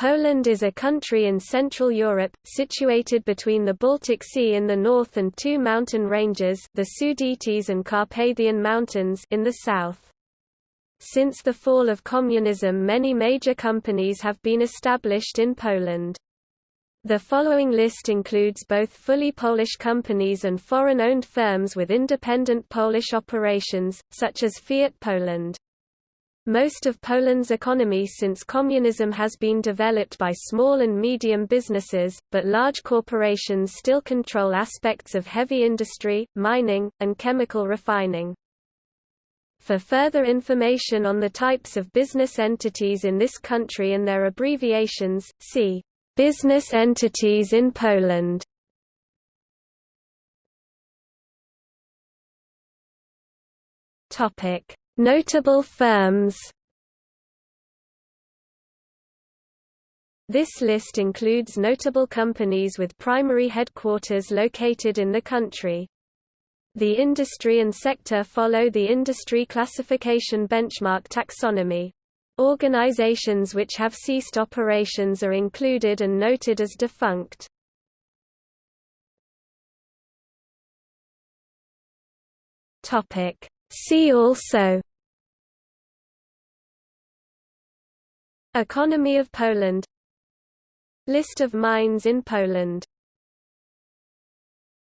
Poland is a country in Central Europe, situated between the Baltic Sea in the north and two mountain ranges the Sudetes and Carpathian Mountains in the south. Since the fall of communism many major companies have been established in Poland. The following list includes both fully Polish companies and foreign-owned firms with independent Polish operations, such as Fiat Poland. Most of Poland's economy since communism has been developed by small and medium businesses, but large corporations still control aspects of heavy industry, mining, and chemical refining. For further information on the types of business entities in this country and their abbreviations, see Business entities in Poland. Topic Notable firms This list includes notable companies with primary headquarters located in the country. The industry and sector follow the industry classification benchmark taxonomy. Organizations which have ceased operations are included and noted as defunct. See also Economy of Poland. List of mines in Poland